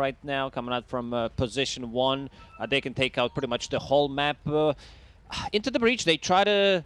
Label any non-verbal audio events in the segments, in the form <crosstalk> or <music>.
right now, coming out from uh, position one. Uh, they can take out pretty much the whole map. Uh, into the breach, they try to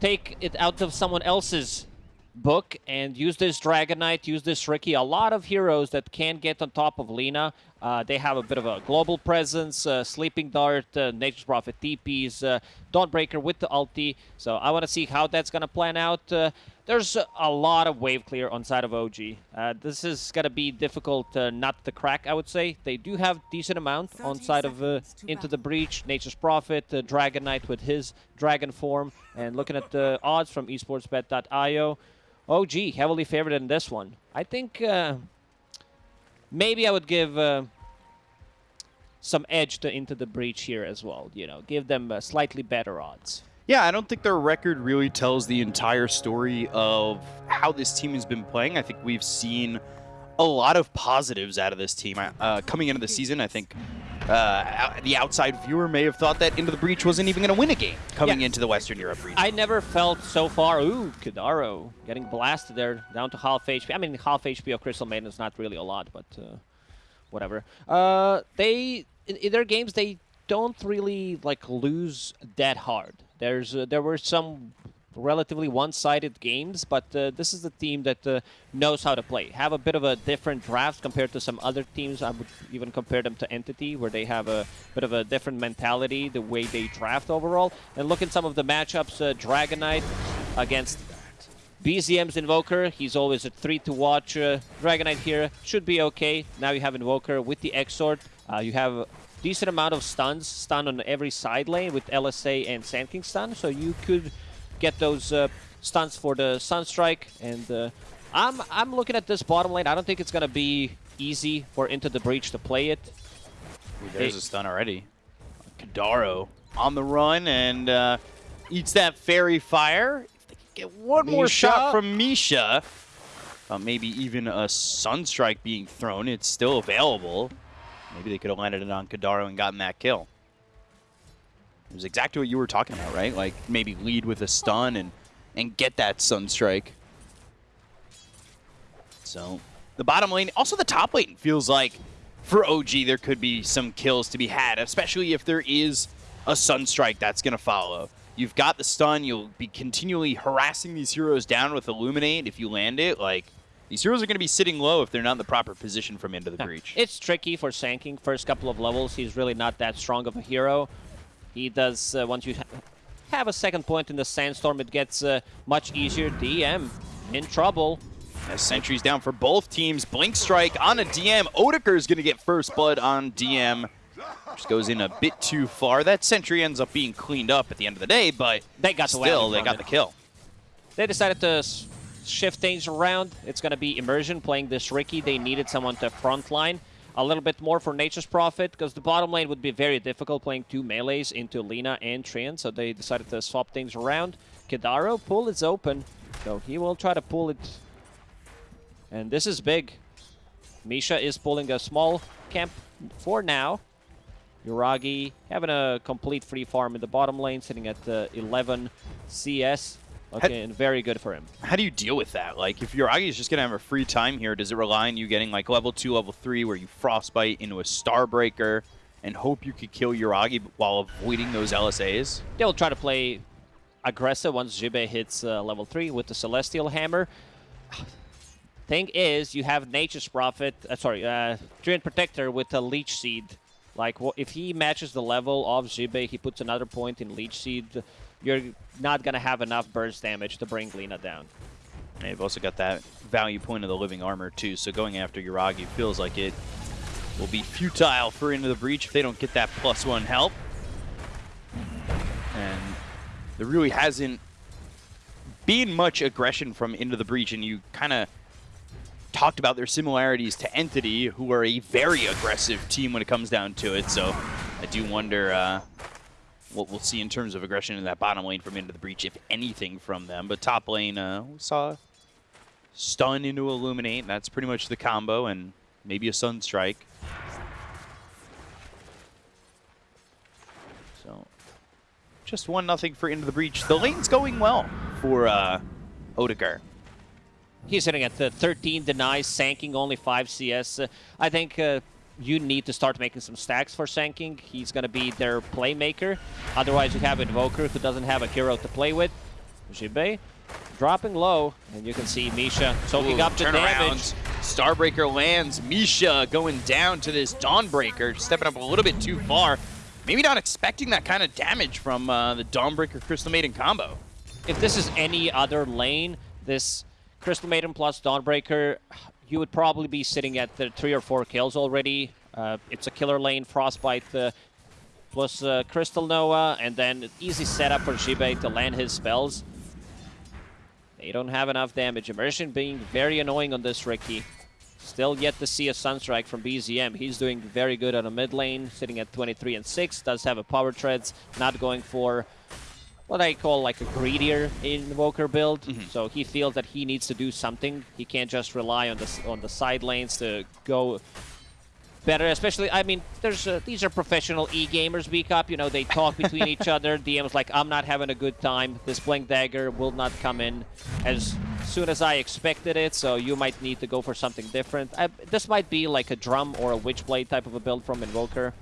take it out of someone else's book and use this Dragon Knight, use this Riki. A lot of heroes that can get on top of Lina. Uh, they have a bit of a global presence. Uh, Sleeping Dart, uh, Nature's Prophet TPs, uh, Dawnbreaker with the ulti. So I want to see how that's going to plan out. Uh, there's a lot of wave clear on side of OG. Uh, this is going to be difficult uh, not to crack, I would say. They do have decent amount on side of uh, Into the Breach, Nature's Prophet, uh, Dragon Knight with his dragon form. And looking at the odds from esportsbet.io, OG heavily favored in this one. I think uh, maybe I would give uh, some edge to Into the Breach here as well. You know, give them uh, slightly better odds. Yeah, I don't think their record really tells the entire story of how this team has been playing. I think we've seen a lot of positives out of this team. Uh, coming into the season, I think uh, the outside viewer may have thought that Into the Breach wasn't even going to win a game coming Yeah. into the Western Europe region. I never felt so far. Ooh, Kadaro getting blasted there, down to half HP. I mean, half HP of Crystal Maiden is not really a lot, but uh, whatever. Uh, they in, in their games they don't really like lose that hard. There's uh, there were some relatively one-sided games, but uh, this is the team that uh, knows how to play. Have a bit of a different draft compared to some other teams. I would even compare them to Entity, where they have a bit of a different mentality, the way they draft overall. And look at some of the matchups. Uh, Dragon Knight against BZM's Invoker. He's always a three to watch. Uh, Dragon here should be okay. Now you have Invoker with the Exort. Uh, you have decent amount of stuns, stun on every side lane with LSA and Sand King stun. So you could get those uh, stuns for the Sunstrike. And uh, I'm I'm looking at this bottom lane. I don't think it's gonna be easy for Into the Breach to play it. Ooh, there's Hey. a stun already. Kadaro on the run and uh, eats that faerie fire. If they could get one more shot from Misha, uh, maybe even a Sunstrike being thrown, it's still available. Maybe they could have landed it on Kadaro and gotten that kill. It was exactly what you were talking about, right? Like maybe lead with a stun and and get that Sunstrike. So the bottom lane, also the top lane feels like for OG there could be some kills to be had, especially if there is a Sunstrike that's going to follow. You've got the stun, you'll be continually harassing these heroes down with Illuminate if you land it. Like, these heroes are going to be sitting low if they're not in the proper position from Into the Yeah, Breach. It's tricky for Sand King. First couple of levels, he's really not that strong of a hero. He does, uh, once you ha have a second point in the Sandstorm, it gets uh, much easier. DM in trouble. As sentries down for both teams. Blink Strike on a DM. Odeker is going to get first blood on DM. Just goes in a bit too far. That sentry ends up being cleaned up at the end of the day, but They got the still, whammy they got it. the kill. They decided to shift things around. It's going to be Immersion playing this Riki. They needed someone to frontline a little bit more for Nature's Prophet because the bottom lane would be very difficult playing two melees into Lina and Treant, so they decided to swap things around. Kadaro, pull is open, so he will try to pull it. And this is big. Misha is pulling a small camp for now. Yuragi having a complete free farm in the bottom lane, sitting at uh, 11 CS. Looking very good for him. How do you deal with that? Like, if Yuragi is just going to have a free time here, does it rely on you getting, like, level 2, level 3, where you Frostbite into a Starbreaker and hope you could kill Yuragi while avoiding those LSAs? They'll try to play aggressive once Jibe hits uh, level 3 with the Celestial Hammer. <sighs> Thing is, you have Nature's Prophet, uh, sorry, uh, Treant Protector with a Leech Seed. Like, if he matches the level of Jibe, he puts another point in Leech Seed, you're not going to have enough burst damage to bring Lina down. And you've also got that value point of the Living Armor, too, so going after Yuragi feels like it will be futile for Into the Breach if they don't get that plus one help. And there really hasn't been much aggression from Into the Breach, and you kind of talked about their similarities to Entity, who are a very aggressive team when it comes down to it. So I do wonder uh, what we'll see in terms of aggression in that bottom lane from Into the Breach, if anything from them. But top lane, uh, we saw stun into Illuminate. That's pretty much the combo, and maybe a Sunstrike. So just one nothing for Into the Breach. The lane's going well for uh, Odegaard. He's sitting at the 13 denies, Sand King only 5 CS. I think uh, you need to start making some stacks for Sand King. He's going to be their playmaker. Otherwise, you have Invoker who doesn't have a hero to play with. Jibe dropping low, and you can see Misha soaking Ooh, up the damage. Starbreaker lands. Misha going down to this Dawnbreaker, stepping up a little bit too far. Maybe not expecting that kind of damage from uh, the Dawnbreaker Crystal Maiden combo. If this is any other lane, this Crystal Maiden plus Dawnbreaker, you would probably be sitting at the three or four kills already. Uh, it's a killer lane, Frostbite uh, plus uh, Crystal Nova, and then easy setup for Jibe to land his spells. They don't have enough damage. Immersion being very annoying on this Riki. Still yet to see a Sunstrike from BZM. He's doing very good on a mid lane, sitting at 23 and 6. Does have a Power Treads, not going for what I call like a greedier Invoker build. Mm -hmm. So he feels that he needs to do something. He can't just rely on the, on the side lanes to go better, especially, I mean, there's uh, these are professional e-gamers, B-Cup, you know, they talk between each <laughs> other. DM's like, I'm not having a good time. This Blink Dagger will not come in as soon as I expected it, so you might need to go for something different. I, this might be like a Drum or a Witchblade type of a build from Invoker.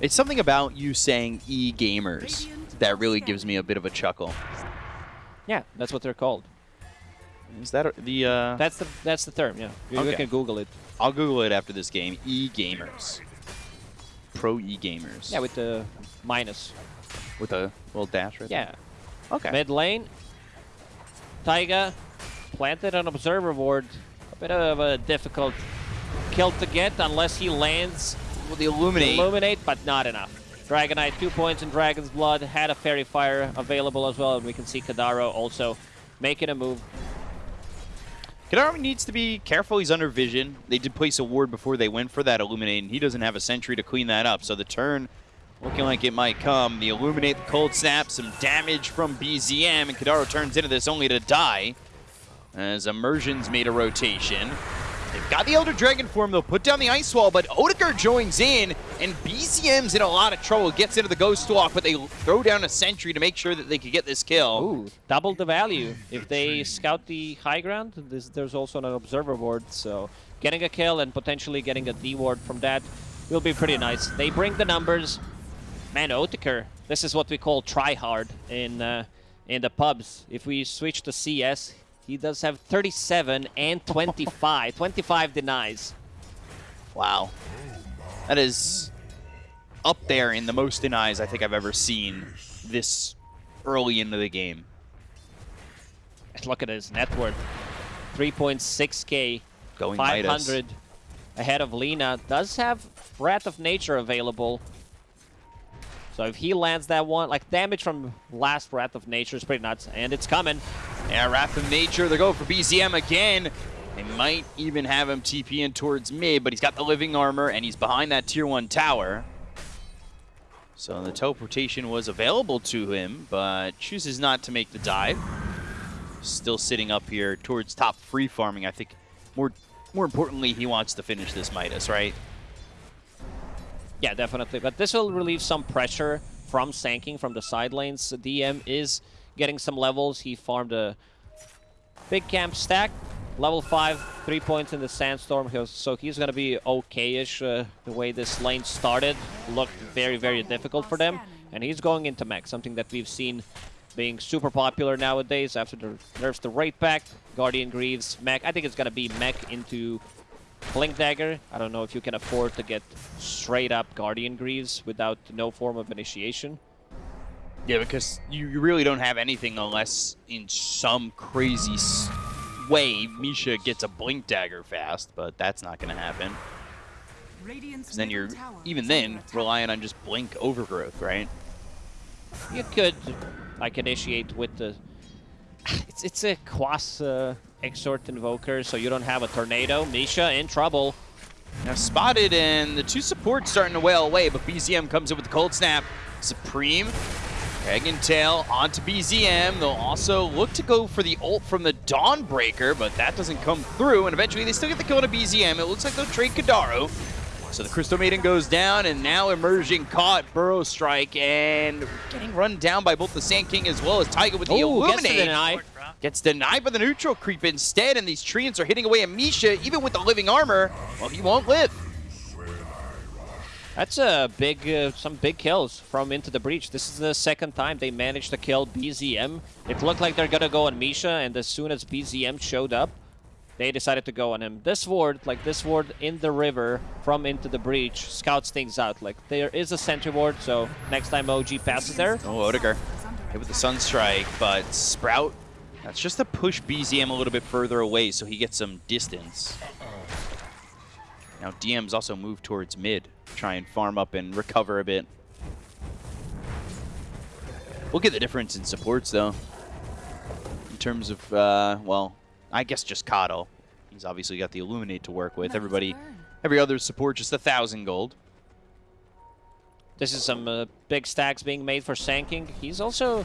It's something about you saying e-gamers that really gives me a bit of a chuckle. Yeah, that's what they're called. Is that the? Uh... That's the that's the term. Yeah, you, okay. can Google it. I'll Google it after this game. E gamers, pro e gamers. Yeah, with the minus. With a little dash right Yeah. There? Okay. Mid lane. Taiga planted an observer ward. A bit of a difficult kill to get unless he lands with the illuminate. Illuminate, but not enough. Dragon Knight, two points in Dragon's Blood, had a Faerie Fire available as well, and we can see Kadaro also making a move. Kadaro needs to be careful. He's under vision. They did place a ward before they went for that Illuminate, and he doesn't have a sentry to clean that up. So the turn looking like it might come. The Illuminate, the Cold Snap, some damage from BZM, and Kadaro turns into this only to die as Immersion's made a rotation. They've got the Elder Dragon form, they'll put down the Ice Wall, but Odegaard joins in, and BZM's in a lot of trouble. Gets into the Ghost Walk, but they throw down a Sentry to make sure that they could get this kill. Ooh, double the value. If they scout the high ground, this, there's also an Observer Ward, so getting a kill and potentially getting a D Ward from that will be pretty nice. They bring the numbers. Man, Odegaard, this is what we call try hard in, uh, in the pubs. If we switch to CS, he does have 37 and 25. 25 denies. Wow. That is up there in the most denies I think I've ever seen this early into the game. Look at his net worth. 3.6k. Going 500 Midas. ahead of Lina. Does have Wrath of Nature available. So if he lands that one, like damage from last Wrath of Nature is pretty nuts. And it's coming. Yeah, Wrath of Nature, they go for BZM again. They might even have him TP in towards mid, but he's got the living armor and he's behind that tier one tower. So the teleportation was available to him, but chooses not to make the dive. Still sitting up here towards top free farming. I think more more importantly, he wants to finish this Midas, right? Yeah, definitely. But this will relieve some pressure from Sand King from the side lanes. DM is getting some levels. He farmed a big camp stack. Level 5, 3 points in the Sandstorm, so he's going to be okay-ish. Uh, the way this lane started looked very, very difficult for them. And he's going into mech, something that we've seen being super popular nowadays after the nerfs the Wraith Pact, Guardian Greaves, mech. I think it's going to be mech into Blink Dagger. I don't know if you can afford to get straight up Guardian Greaves without no form of initiation. Yeah, because you really don't have anything unless in some crazy way Misha gets a Blink Dagger fast, but that's not going to happen. Because then you're, even then, relying on just Blink Overgrowth, right? You could, like, initiate with the... <sighs> It's, it's a Quas uh, Exort Invoker, so you don't have a Tornado. Misha in trouble. Now spotted, and the two supports starting to wail away, but BZM comes in with the Cold Snap. Supreme Egg and Tail onto BZM. They'll also look to go for the ult from the Dawnbreaker, but that doesn't come through, and eventually they still get the kill on a BZM. It looks like they'll trade Kadaro. So the Crystal Maiden goes down, and now Immersion caught Burrow Strike, and getting run down by both the Sand King as well as Taiga with the Ooh, Illuminate. Gets denied. Gets denied by the neutral creep instead, and these treants are hitting away at Misha, even with the living armor. Well, he won't live. That's a big, uh, some big kills from Into the Breach. This is the second time they managed to kill BZM. It looked like they're gonna go on Misha, and as soon as BZM showed up, they decided to go on him. This ward, like this ward in the river from Into the Breach, scouts things out. Like there is a sentry ward, so next time OG passes there, Oh, Odegaard hit with the Sunstrike, but Sprout, that's just to push BZM a little bit further away so he gets some distance. Now DM's also moved towards mid, try and farm up and recover a bit. We'll get the difference in supports though. In terms of, uh, well, I guess just Kato. He's obviously got the Illuminate to work with. Everybody, every other support just a thousand gold. This is some uh, big stacks being made for Sand King. He's also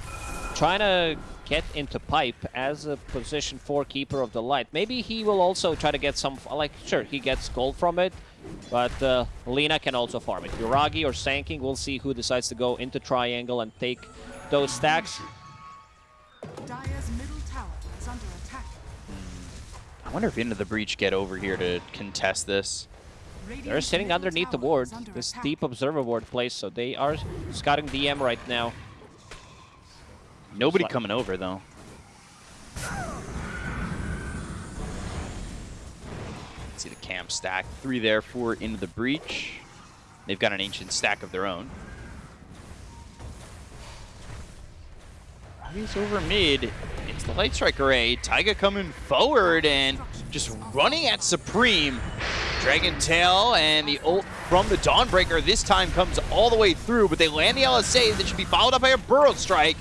trying to get into pipe as a position 4 keeper of the light. Maybe he will also try to get some, like, sure, he gets gold from it, but uh, Lina can also farm it. Yuragi or Sand King, we'll see who decides to go into triangle and take those stacks. Middle tower is under attack. I wonder if Into the Breach get over here to contest this. They're sitting underneath the tower ward, this attack. deep observer ward place, so they are scouting DM right now. Nobody coming over though. See the camp stack. Three there, four into the breach. They've got an ancient stack of their own. He's over mid. It's the Light Strike Array. Taiga coming forward and just running at Supreme. Dragon Tail and the ult from the Dawnbreaker this time comes all the way through, but they land the LSA that should be followed up by a Burrow Strike.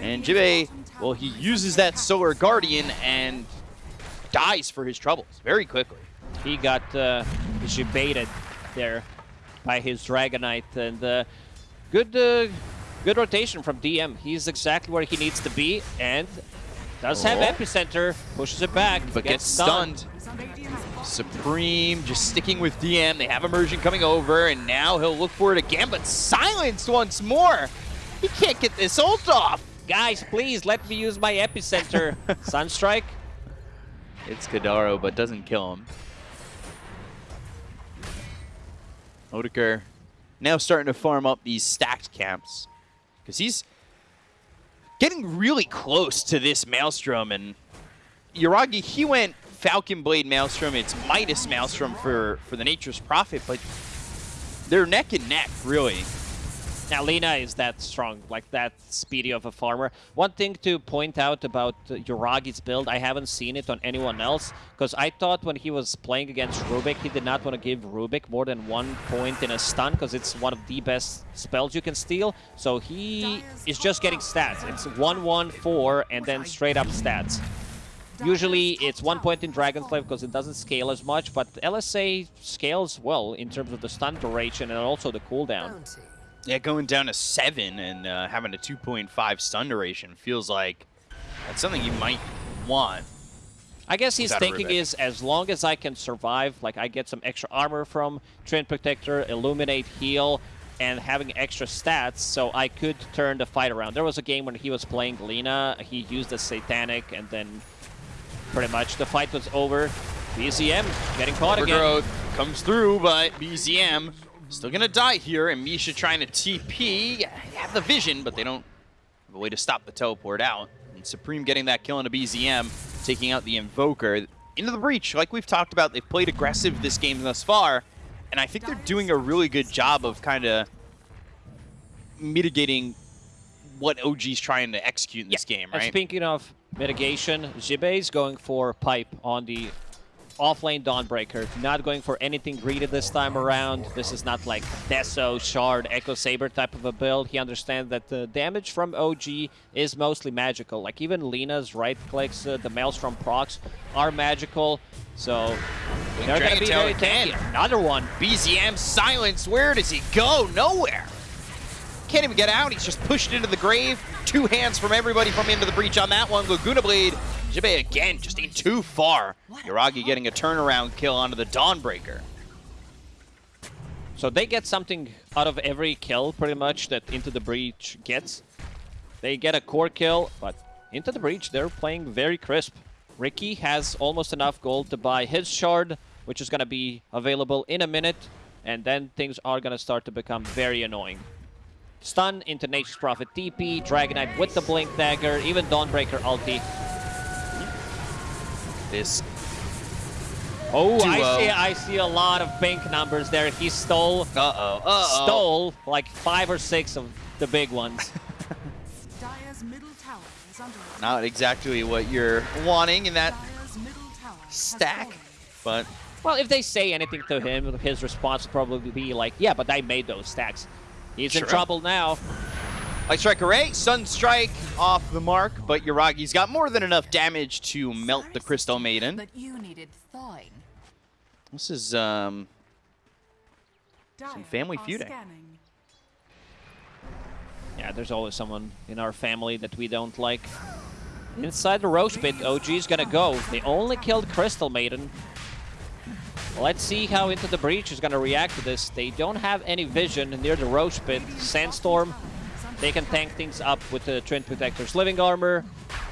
And Jibe, well, he uses that Solar Guardian and dies for his troubles very quickly. He got uh, there by his Dragon Knight, and uh, good, uh, good rotation from DM. He's exactly where he needs to be, and does have Oh. epicenter, pushes it back, But gets stunned. Supreme just sticking with DM. They have immersion coming over, and now he'll look for it again, but silenced once more. He can't get this ult off. Guys, please let me use my epicenter. <laughs> Sunstrike. It's Kadaro, but doesn't kill him. Odeker now starting to farm up these stacked camps. Because he's getting really close to this Maelstrom. And Yuragi, he went Falcon Blade Maelstrom. It's Midas Maelstrom for, for the Nature's Prophet, but they're neck and neck, really. Now, is that strong, like that speedy of a farmer. One thing to point out about Yuragi's build, I haven't seen it on anyone else, because I thought when he was playing against Rubik, he did not want to give Rubik more than one point in a stun, because it's one of the best spells you can steal. So he is just getting stats. It's 1-1-4 and then straight up stats. Usually it's one point in Dragon Slave because it doesn't scale as much, but LSA scales well in terms of the stun duration and also the cooldown. Yeah, going down to seven and uh, having a 2.5 stun duration feels like that's something you might want. I guess he's thinking is as long as I can survive, like I get some extra armor from Treant Protector, Illuminate, Heal, and having extra stats, so I could turn the fight around. There was a game when he was playing Lina, he used the Satanic, and then pretty much the fight was over. BZM getting caught again. Overgrowth comes through, but BZM still gonna die here, and Misha trying to TP. They have the vision, but they don't have a way to stop the teleport out. And Supreme getting that kill on a BZM, taking out the Invoker. Into the breach, like we've talked about, they've played aggressive this game thus far, and I think they're doing a really good job of kind of mitigating what OG's trying to execute in this game, And right? speaking of mitigation, Jibe going for pipe on the off-lane Dawnbreaker. Not going for anything greedy this time around. This is not like Deso, Shard, Echo Saber type of a build. He understands that the damage from OG is mostly magical. Like even Lina's right clicks, uh, the Maelstrom procs are magical. So they're going to be very tanky. Another one. BZM silence. Where does he go? Nowhere. Can't even get out. He's just pushed into the grave. Two hands from everybody from into the breach on that one. Laguna Blade. Jibe again, just in too far. Yuragi getting a turnaround kill onto the Dawnbreaker. So they get something out of every kill, pretty much, that Into the Breach gets. They get a core kill, but Into the Breach, they're playing very crisp. Riki has almost enough gold to buy his shard, which is going to be available in a minute. and then things are gonna start to become very annoying. Stun into Nature's Prophet TP, Dragon Knight with the Blink Dagger, even Dawnbreaker ulti. This Oh, I see I see a lot of pink numbers there. He stole uh-oh, uh-oh. stole like five or six of the big ones. <laughs> Dire's middle tower is under attack. Not exactly what you're wanting in that, Dire's middle tower has Stack. but well, if they say anything to him, his response will probably be like, "Yeah, but I made those stacks." He's in trouble now. Light Strike Array, Sun Strike off the mark, but Yuragi's got more than enough damage to melt the Crystal Maiden. But you needed thawing. This is, um, Dire family are feuding. scanning. Yeah, there's always someone in our family that we don't like. Inside the Rosh Pit, OG's gonna go. They only killed Crystal Maiden. Let's see how Into the Breach is gonna react to this. They don't have any vision near the Rosh Pit. Sandstorm, they can tank things up with the Treant Protector's Living Armor,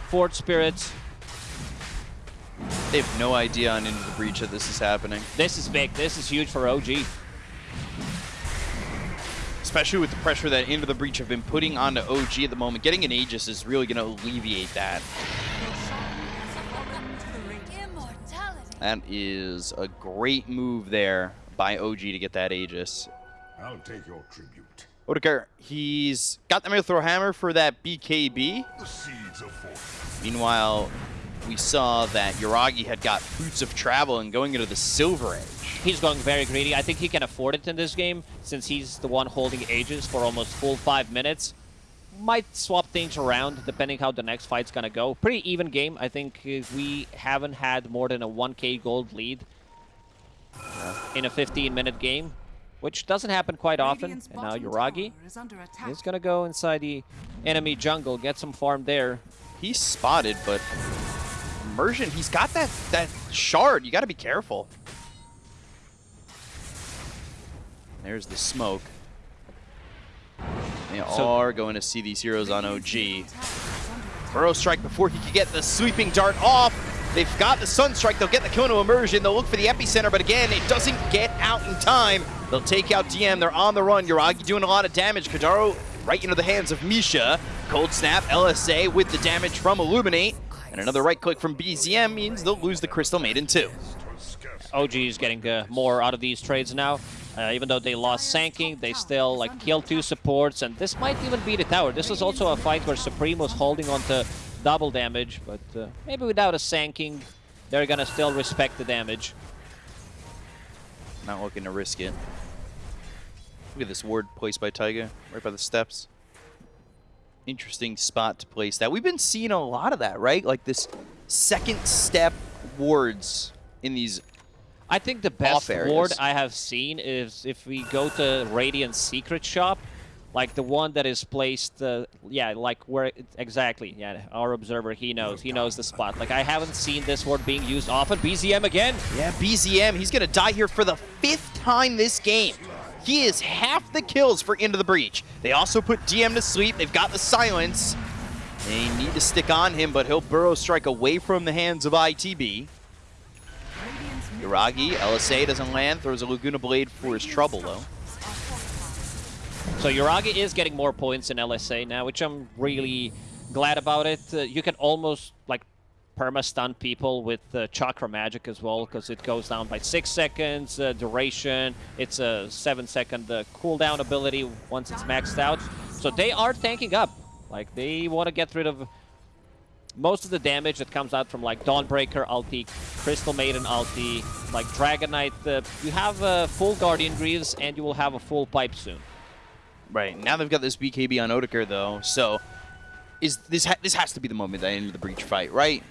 Fort Spirits. They have no idea on Into the Breach that this is happening. This is big. This is huge for OG. Especially with the pressure that Into the Breach have been putting onto OG at the moment. Getting an Aegis is really going to alleviate that. Your shrine has fallen to the radiant. Immortality. That is a great move there by OG to get that Aegis. I'll take your tribute. Odegaard, he's got the Mithril Hammer for that BKB. Meanwhile, we saw that Yuragi had got Boots of Travel and going into the Silver Edge. He's going very greedy. I think he can afford it in this game since he's the one holding Aegis for almost full five minutes. Might swap things around depending how the next fight's gonna go. Pretty even game. I think uh, we haven't had more than a 1k gold lead in a 15 minute game, which doesn't happen quite often. And now bottom Yuragi tower is is gonna go inside the enemy jungle, get some farm there. He's spotted, but Immersion, he's got that, that shard. You got to be careful. There's the smoke. They So- are going to see these heroes on OG. middle tower is under attack. Burrow strike before he could get the sleeping dart off. They've got the Sun Strike. They'll get the kill into Immersion. They'll look for the epicenter, but again, it doesn't get out in time. They'll take out DM. They're on the run. Yuragi doing a lot of damage. Kadaro right into the hands of Misha. Cold Snap, LSA with the damage from Illuminate. And another right click from BZM means they'll lose the Crystal Maiden too. OG is getting uh, more out of these trades now. Uh, even though they lost Sand King, they still like kill two supports, and this might even be the tower. This was also a fight where Supreme was holding on to double damage, but uh, maybe without a Sand King, they're gonna still respect the damage. Not looking to risk it. Look at this ward placed by Taiga, right by the steps. Interesting spot to place that. We've been seeing a lot of that, right? Like this second step wards in these. I think the best ward I have seen is if we go to Radiant's secret shop, like the one that is placed, uh, yeah, like where it, exactly, yeah, our observer, he knows, he knows the spot. Like I haven't seen this ward being used often. BZM again, Yeah, BZM, he's going to die here for the fifth time this game. He is half the kills for Into the Breach. They also put DM to sleep. They've got the silence. They need to stick on him, but he'll burrow strike away from the hands of ITB. Yuragi, LSA doesn't land, throws a Laguna Blade for his trouble, though. So Yuragi is getting more points in LSA now, which I'm really glad about it. Uh, you can almost like perma-stun people with uh, Chakra Magic as well, because it goes down by 6 seconds, uh, duration, it's a 7-second uh, cooldown ability once it's maxed out. So they are tanking up. Like, they want to get rid of most of the damage that comes out from like Dawnbreaker ulti, Crystal Maiden ulti, like Dragon Knight. Uh, you have a full Guardian Greaves, and you will have a full pipe soon. Right, now they've got this BKB on Odeker, though, so is this ha this has to be the moment that ended the Breach fight, right?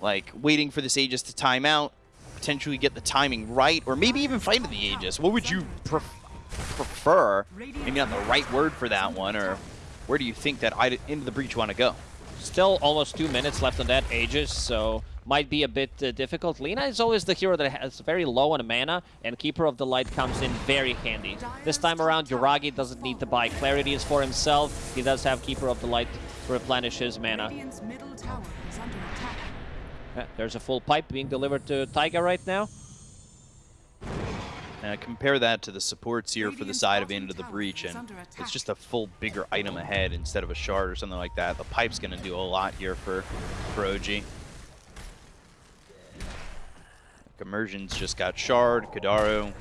Like, waiting for this Aegis to time out, potentially get the timing right, or maybe even fight to the Aegis. What would you pref prefer? Maybe not the right word for that one, or where do you think that into the Breach want to go? Still almost two minutes left on that Aegis, so might be a bit uh, difficult. Lina is always the hero that has very low on mana, and Keeper of the Light comes in very handy. This time around, Yuragi doesn't need to buy Clarities for himself. He does have Keeper of the Light to replenish his mana. <laughs> there's a full pipe being delivered to Taiga right now. Uh, compare that to the supports here for the side of bottom Into the Breach, and it's just a full bigger item ahead instead of a shard or something like that. The pipe's going to do a lot here for, for OG. Like, Immersion's just got shard, Kadaro,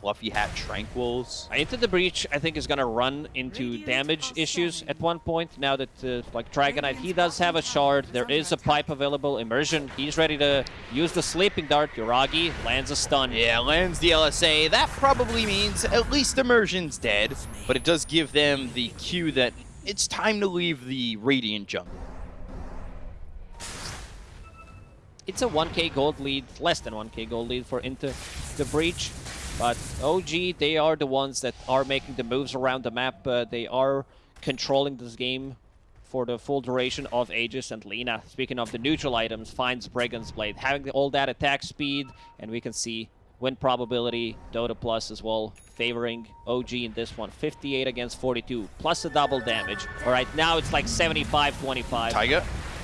Fluffy Hat Tranquils. Into the breach, I think is gonna run into damage issues at one point. Now that uh, like Dragon Knight, he does have a shard. There is a pipe available. Immersion, he's ready to use the sleeping dart. Yuragi lands a stun. Yeah, lands the LSA. That probably means at least Immersion's dead, but it does give them the cue that it's time to leave the Radiant jungle. It's a 1k gold lead, less than 1k gold lead for Into the breach. But OG, they are the ones that are making the moves around the map. Uh, they are controlling this game for the full duration of Aegis and Lina. Speaking of the neutral items, finds Brigand's Blade, having all that attack speed, and we can see win probability, Dota Plus as well, favoring OG in this one. 58 against 42, plus a double damage. All right, now it's like 75-25. Taiga, Dire's middle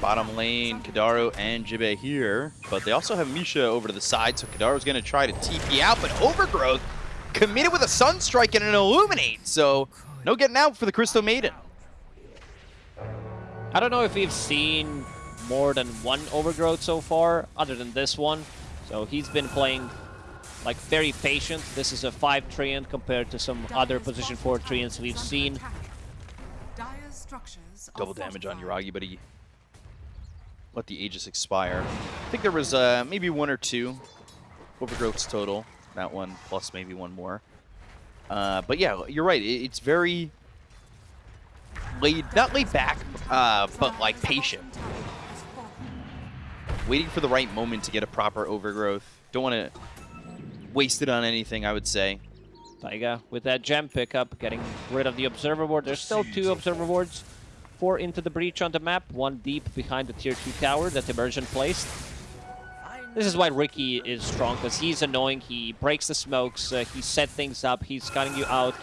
bottom lane, is Kadaro and Jibe here, but they also have Misha over to the side, so Kadaro's going to try to TP out, but Overgrowth committed with a Sunstrike and an Illuminate, so no getting out for the Crystal Maiden. I don't know if we've seen more than one overgrowth so far, other than this one. So he's been playing like very patient. This is a 5 Treant compared to some Dire's other position 4 tower Treants we've seen. attack. Dire's structures are Double damage on fortified. Yuragi, but he let the Aegis expire. I think there was uh, maybe one or two Overgrowths total. That one plus maybe one more. Uh, but yeah, you're right. It, it's very laid, not laid back, uh, but like patient. bottom tower has fallen. waiting for the right moment to get a proper overgrowth. Don't want to waste it on anything, I would say. Taiga with that gem pickup, getting rid of the observer ward. There's still two observer wards. Four into the breach on the map, one deep behind the tier 2 tower that Immersion placed. This is why Riki is strong, because he's annoying. He breaks the smokes, uh, he set things up, he's cutting you out.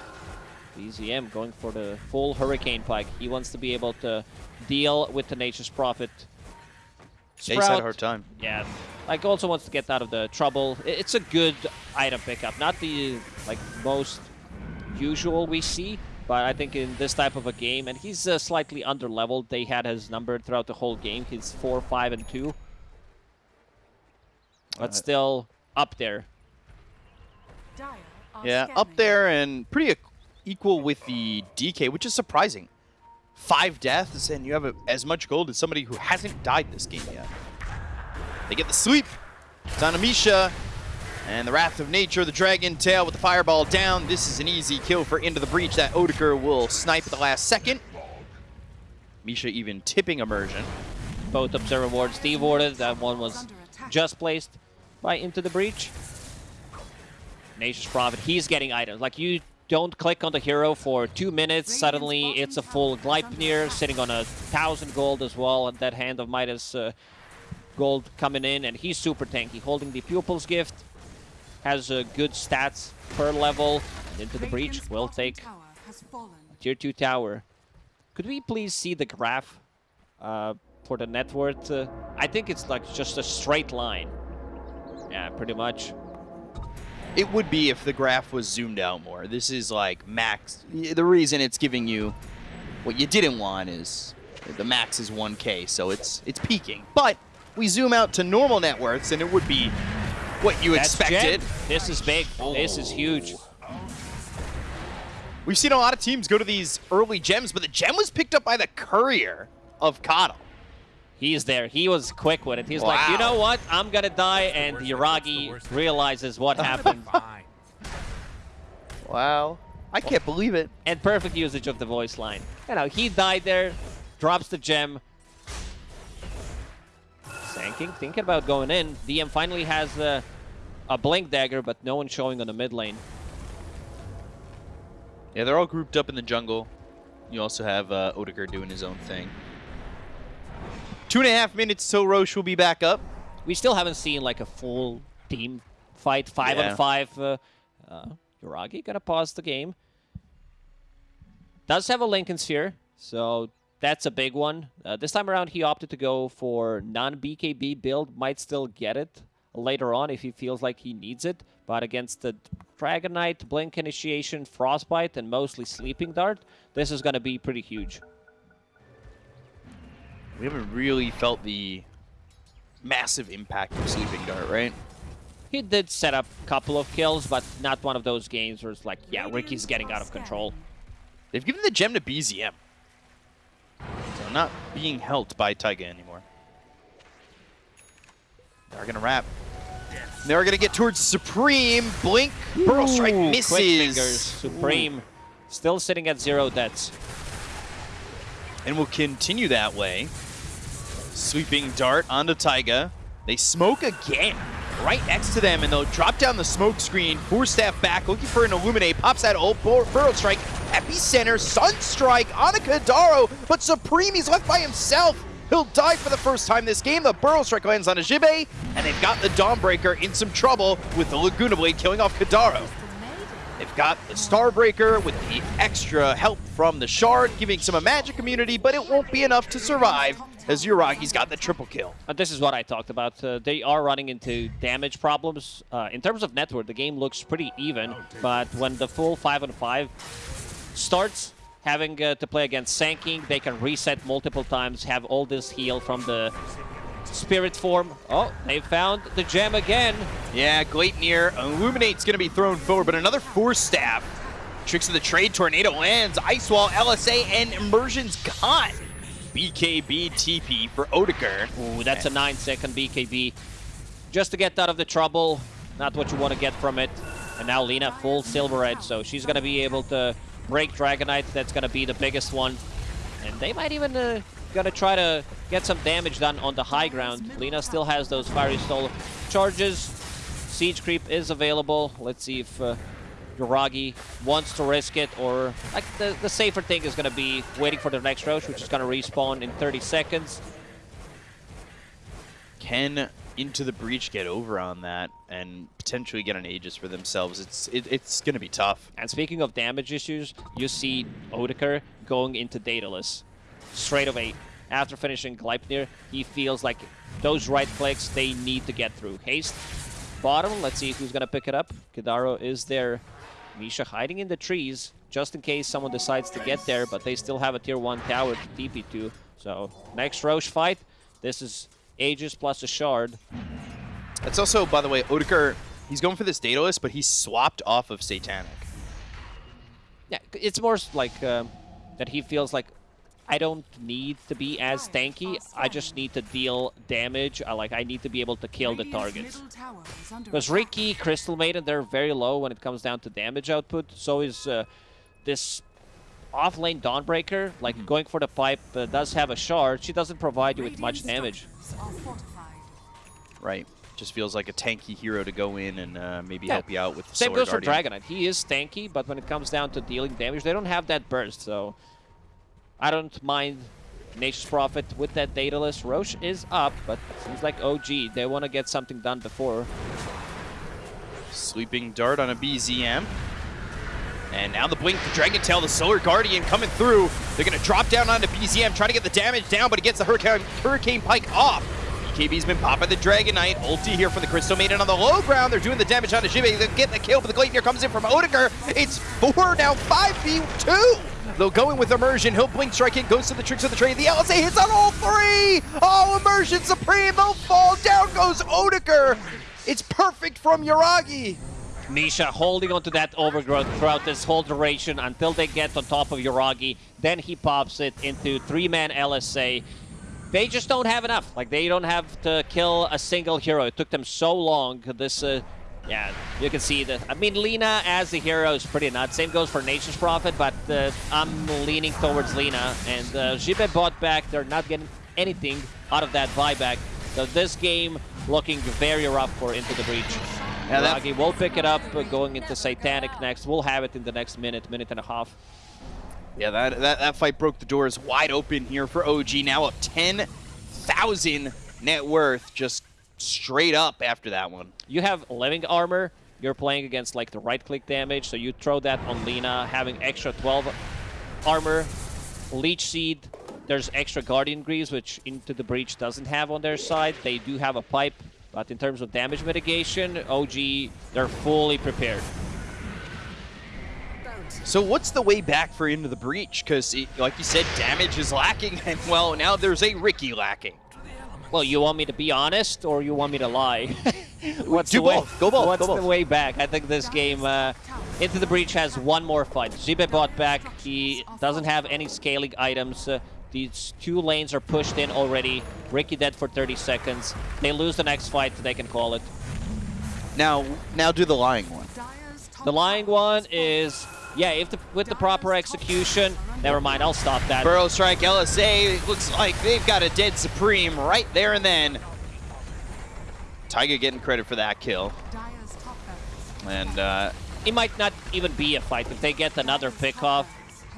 BZM going for the full Hurricane Pike. He wants to be able to deal with the Tenacious Prophet. Ace had a hard time. Yeah, like also wants to get out of the trouble. It's a good item pickup, not the like most usual we see, but I think in this type of a game, and he's uh, slightly under leveled. They had his number throughout the whole game. He's four, five, and two, but Uh, still up there. Yeah, up there and pretty equal with the DK, which is surprising. Five deaths, and you have a, as much gold as somebody who hasn't died this game yet. They get the sweep. It's on Amisha. And the Wrath of Nature, the Dragon Tail with the Fireball down. This is an easy kill for Into the Breach. That Odeker will snipe at the last second. Misha even tipping Immersion. Both observer wards dewarded. That one was just placed by Into the Breach. Tenacious Prophet, he's getting items. Like, you don't click on the hero for two minutes, suddenly it's a full Gleipnir sitting on a thousand gold as well, and that hand of Midas uh, gold coming in, and he's super tanky, holding the Pupil's Gift, has uh, good stats per level, and Into the Breach Radiant's will take tower has fallen. tier 2 tower. Could we please see the graph uh, for the net worth? Uh, I think it's like just a straight line. Yeah, pretty much. It would be if the graph was zoomed out more. This is like max. The reason it's giving you what you didn't want is the max is 1k, so it's it's peaking. But we zoom out to normal net worths, and it would be what you That's expected. Gem. This is big. This is huge. We've seen a lot of teams go to these early gems, but the gem was picked up by the courier of Kotl. He's there. He was quick with it. He's like, you know what? I'm gonna die, and Yuragi realizes what happened. Fine. Wow. I can't believe it. and perfect usage of the voice line. You know, he died there, drops the gem. Sand King, thinking about going in. DM finally has uh, a Blink Dagger, but no one showing on the mid lane. Yeah, they're all grouped up in the jungle. You also have uh, Odegaard doing his own thing. Two and a half minutes till Rosh will be back up. We still haven't seen like a full team fight, five Yeah. on five. Uh, uh, Yuragi gonna pause the game. Does have a Linken's Sphere, so that's a big one. Uh, this time around, he opted to go for non-BKB build. Might still get it. later on if he feels like he needs it. But against the Dragon Knight, Blink Initiation, Frostbite, and mostly Sleeping Dart, this is going to be pretty huge. We haven't really felt the massive impact of Sleeping Dart, right? He did set up a couple of kills, but not one of those games where it's like, yeah, Riki's getting out of control. They've given the gem to BZM. Not being helped by Taiga anymore. They're going to wrap. They're going to get towards Supreme. Blink. Burrow Strike Ooh, misses. Supreme still sitting at zero deaths. And will continue that way. Sleeping dart onto Taiga. They smoke again. Right next to them, and they'll drop down the smoke screen. Four staff back, looking for an Illuminate. Pops out old Bur Burrow Strike. Epicenter, Sunstrike on a Kadaro, but Supreme, he's left by himself. He'll die for the first time this game. The Burrow Strike lands on a Jibe, and they've got the Dawnbreaker in some trouble with the Laguna Blade killing off Kadaro. They've got the Starbreaker with the extra help from the Shard, giving some a magic immunity, but it won't be enough to survive as Yuragi's got the triple kill. And this is what I talked about. Uh, they are running into damage problems. Uh, in terms of network, the game looks pretty even, but when the full 5 on 5 starts, having uh, to play against Sand King, they can reset multiple times, have all this heal from the spirit form. Oh, they found the gem again. Yeah, Gleipnir, Illuminate's going to be thrown forward, but another Force Staff. Tricks of the Trade, Tornado lands, Ice Wall, LSA, and Immersion's gone. BKB TP for Odeker. Ooh, that's a 9-second BKB. Just to get out of the trouble, not what you want to get from it. And now Lina full Silver Edge, so she's going to be able to break Dragon Knight. That's going to be the biggest one. And they might even uh, gonna try to get some damage done on the high ground. Lina still has those Fiery Soul charges. Siege Creep is available. Let's see if uh, Yuragi wants to risk it or... Like, the, the safer thing is gonna be waiting for the next Rosh, which is gonna respawn in 30 seconds. Can Into the Breach get over on that and potentially get an Aegis for themselves? It's it, it's going to be tough. And speaking of damage issues, you see Odeker going into Daedalus straight away. After finishing Gleipnir, he feels like those right clicks, they need to get through. Haste, bottom, let's see who's going to pick it up. Kadaro is there. Misha hiding in the trees, just in case someone decides to get there, but they still have a tier 1 tower to TP to. So, next Rosh fight, this is Aegis plus a Shard. It's also, by the way, Odeker, he's going for this Daedalus, but he's swapped off of Satanic. Yeah, it's more like um, that he feels like I don't need to be as tanky. I just need to deal damage. I like I need to be able to kill the targets. Because Riki, Crystal Maiden, they're very low when it comes down to damage output. So is uh, this off-lane Dawnbreaker, like mm -hmm. going for the pipe, uh, does have a shard. She doesn't provide you with much damage. Right. Just feels like a tanky hero to go in and uh, maybe yeah. help you out with the Same goes Guardian. for Dragon Knight. He is tanky, but when it comes down to dealing damage, they don't have that burst. So I don't mind Nature's Prophet with that Daedalus. Rosh is up, but seems like OG, they want to get something done before. Sleeping Dart on a BZM. And now the Blink, the Dragon Tail, the Solar Guardian coming through. They're going to drop down onto BZM, trying to get the damage down, but it gets the Hurricane, Hurricane Pike off. BKB's been popping the Dragon Knight. Ulti here for the Crystal Maiden on the low ground. They're doing the damage onto Jibe. They get the kill, but the Gleipnir comes in from Odeker. It's four, now 5v2. They'll go in with Immersion. He'll Blink Strike it, goes to the Tricks of the Trade. The LSA hits on all three. Oh, Immersion Supreme. They'll fall. Down goes Odeker. It's perfect from Yuragi. Misha holding onto that overgrowth throughout this whole duration until they get on top of Yuragi. Then he pops it into three-man LSA. They just don't have enough. Like, they don't have to kill a single hero. It took them so long. This uh, yeah, you can see that. I mean, Lina as the hero is pretty nuts. Same goes for Nature's Prophet, but uh, I'm leaning towards Lina. And uh, Jibe bought back. They're not getting anything out of that buyback. So this game looking very rough for Into the Breach. Yeah, Ragi will pick it up uh, going into Satanic next. We'll have it in the next minute, minute and a half. Yeah, that, that, that fight broke the doors wide open here for OG. Now up 10,000 net worth. Just straight up after that one. You have Living Armor. You're playing against like the right-click damage, so you throw that on Lina, having extra 12 armor. Leech Seed, there's extra Guardian Greaves, which Into the Breach doesn't have on their side. They do have a pipe, But in terms of damage mitigation, OG, they're fully prepared. So what's the way back for Into the Breach? Because, like you said, damage is lacking, <laughs> and well, now there's a Riki lacking. Well, you want me to be honest, or you want me to lie? <laughs> what's Do the way. Go both. What's Go the way back? I think this game, uh, Into the Breach has one more fight. Zibe bought back. He doesn't have any scaling items. Uh, these two lanes are pushed in already. Riki dead for 30 seconds. They lose the next fight, they can call it. Now, now do the lying one. The lying one is, yeah, if the, with the proper execution, never mind, I'll stop that. Burrow Strike LSA looks like they've got a dead Supreme right there and then. Taiga getting credit for that kill. Dire's top barracks And uh, It might not even be a fight. If they get another pick off,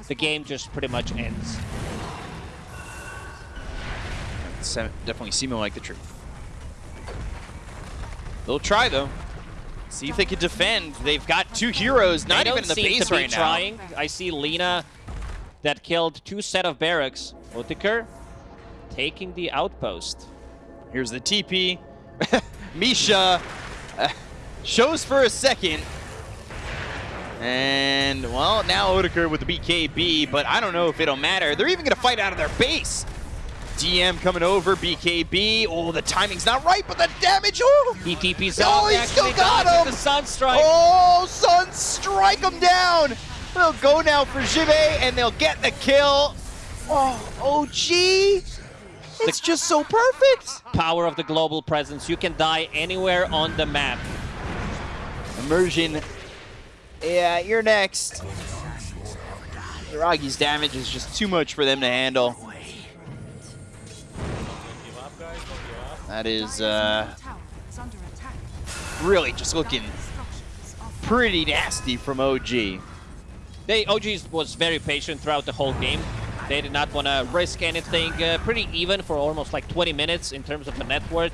the game just pretty much ends. Definitely seeming like the truth. They'll try though. See if they can defend. They've got two heroes, not even in the base right trying. I see Lina that killed two set of barracks. Otiker taking the outpost. Here's the TP. <laughs> Misha uh, shows for a second. And, well, now Odeker with the BKB, but I don't know if it'll matter. They're even going to fight out of their base. DM coming over, BKB. Oh, the timing's not right, but the damage. Oh, He TP's Oh, out. he still got him! The Sun Strike. Oh, Sun, strike him down. They'll go now for Jive, and they'll get the kill. Oh, OG. It's just so perfect. Power of the global presence. You can die anywhere on the map. Immersion. Yeah, you're next. Ragi's damage is just too much for them to handle. That is uh, Middle tower is under attack. really just looking pretty nasty from OG. They OG was very patient throughout the whole game. They did not want to risk anything. Uh, pretty even for almost like 20 minutes in terms of the net worth.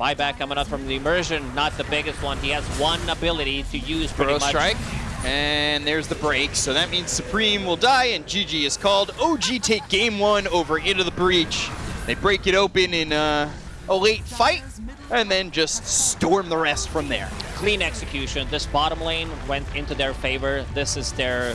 Buyback coming up from the immersion, not the biggest one. He has one ability to use pretty Burrow much. strike. And there's the break. So that means Supreme will die and GG is called. OG take game one over into the breach. They break it open in uh, a late fight and then just storm the rest from there. Clean execution. This bottom lane went into their favor. This is their